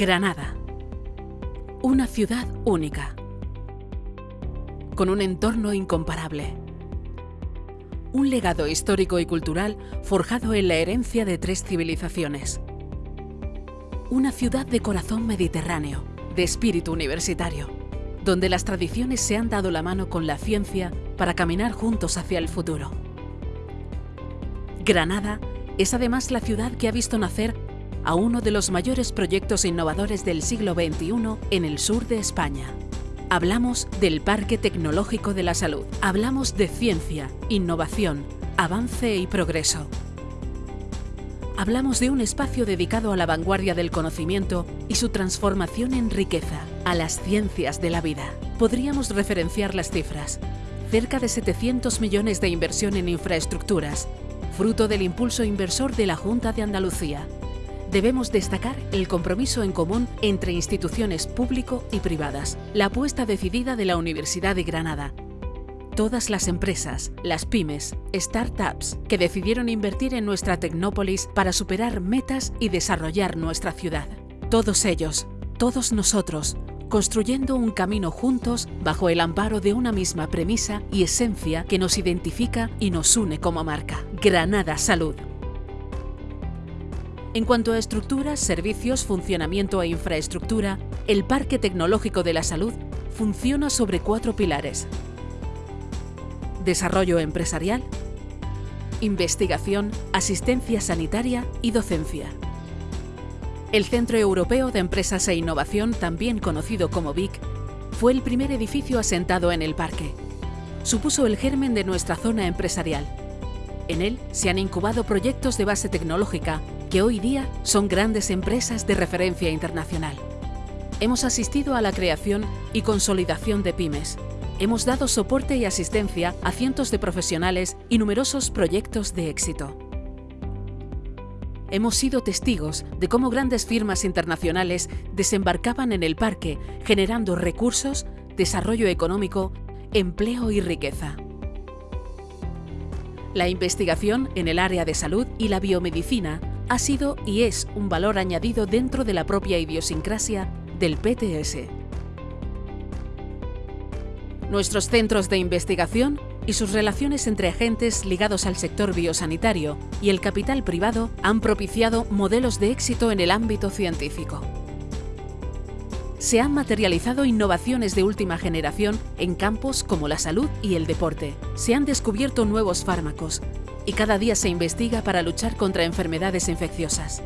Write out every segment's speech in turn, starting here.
Granada. Una ciudad única. Con un entorno incomparable. Un legado histórico y cultural forjado en la herencia de tres civilizaciones. Una ciudad de corazón mediterráneo, de espíritu universitario, donde las tradiciones se han dado la mano con la ciencia para caminar juntos hacia el futuro. Granada es además la ciudad que ha visto nacer a uno de los mayores proyectos innovadores del siglo XXI en el sur de España. Hablamos del Parque Tecnológico de la Salud. Hablamos de ciencia, innovación, avance y progreso. Hablamos de un espacio dedicado a la vanguardia del conocimiento y su transformación en riqueza, a las ciencias de la vida. Podríamos referenciar las cifras. Cerca de 700 millones de inversión en infraestructuras, fruto del impulso inversor de la Junta de Andalucía, debemos destacar el compromiso en común entre instituciones público y privadas, la apuesta decidida de la Universidad de Granada. Todas las empresas, las pymes, startups que decidieron invertir en nuestra Tecnópolis para superar metas y desarrollar nuestra ciudad. Todos ellos, todos nosotros, construyendo un camino juntos bajo el amparo de una misma premisa y esencia que nos identifica y nos une como marca. Granada Salud. En cuanto a estructuras, servicios, funcionamiento e infraestructura, el Parque Tecnológico de la Salud funciona sobre cuatro pilares. Desarrollo empresarial, investigación, asistencia sanitaria y docencia. El Centro Europeo de Empresas e Innovación, también conocido como VIC, fue el primer edificio asentado en el parque. Supuso el germen de nuestra zona empresarial. En él se han incubado proyectos de base tecnológica que hoy día son grandes empresas de referencia internacional. Hemos asistido a la creación y consolidación de pymes. Hemos dado soporte y asistencia a cientos de profesionales y numerosos proyectos de éxito. Hemos sido testigos de cómo grandes firmas internacionales desembarcaban en el parque generando recursos, desarrollo económico, empleo y riqueza. La investigación en el área de salud y la biomedicina ha sido y es un valor añadido dentro de la propia idiosincrasia del PTS. Nuestros centros de investigación y sus relaciones entre agentes ligados al sector biosanitario y el capital privado han propiciado modelos de éxito en el ámbito científico. Se han materializado innovaciones de última generación en campos como la salud y el deporte. Se han descubierto nuevos fármacos, y cada día se investiga para luchar contra enfermedades infecciosas.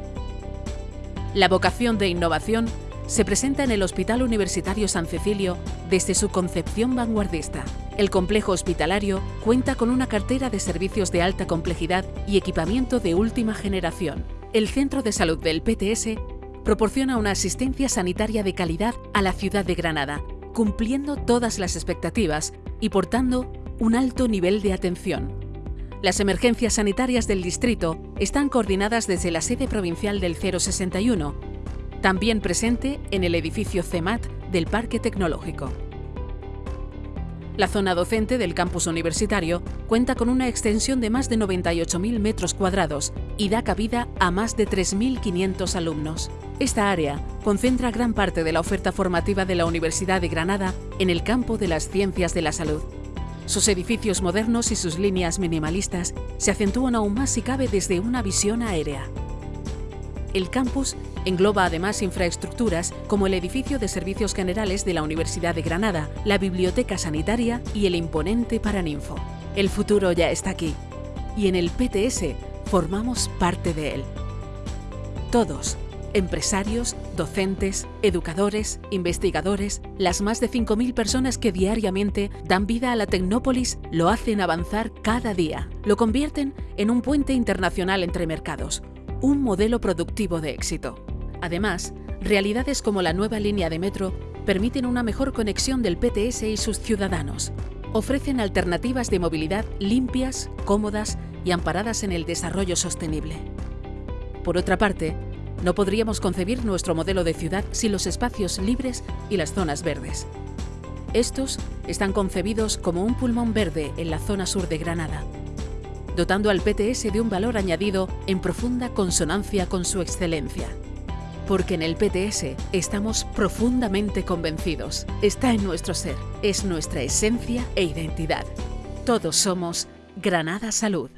La vocación de innovación se presenta en el Hospital Universitario San Cecilio desde su concepción vanguardista. El complejo hospitalario cuenta con una cartera de servicios de alta complejidad y equipamiento de última generación. El Centro de Salud del PTS proporciona una asistencia sanitaria de calidad a la ciudad de Granada, cumpliendo todas las expectativas y portando un alto nivel de atención. Las emergencias sanitarias del distrito están coordinadas desde la sede provincial del 061, también presente en el edificio CEMAT del Parque Tecnológico. La zona docente del campus universitario cuenta con una extensión de más de 98.000 metros cuadrados y da cabida a más de 3.500 alumnos. Esta área concentra gran parte de la oferta formativa de la Universidad de Granada en el campo de las ciencias de la salud. Sus edificios modernos y sus líneas minimalistas se acentúan aún más si cabe desde una visión aérea. El campus engloba además infraestructuras como el edificio de servicios generales de la Universidad de Granada, la biblioteca sanitaria y el imponente Paraninfo. El futuro ya está aquí y en el PTS formamos parte de él. Todos, empresarios, docentes, educadores, investigadores, las más de 5.000 personas que diariamente dan vida a la Tecnópolis lo hacen avanzar cada día. Lo convierten en un puente internacional entre mercados, un modelo productivo de éxito. Además, realidades como la nueva línea de metro permiten una mejor conexión del PTS y sus ciudadanos. Ofrecen alternativas de movilidad limpias, cómodas y amparadas en el desarrollo sostenible. Por otra parte, no podríamos concebir nuestro modelo de ciudad sin los espacios libres y las zonas verdes. Estos están concebidos como un pulmón verde en la zona sur de Granada, dotando al PTS de un valor añadido en profunda consonancia con su excelencia. porque en el PTS estamos profundamente convencidos. Está en nuestro ser, es nuestra esencia e identidad. Todos somos Granada Salud.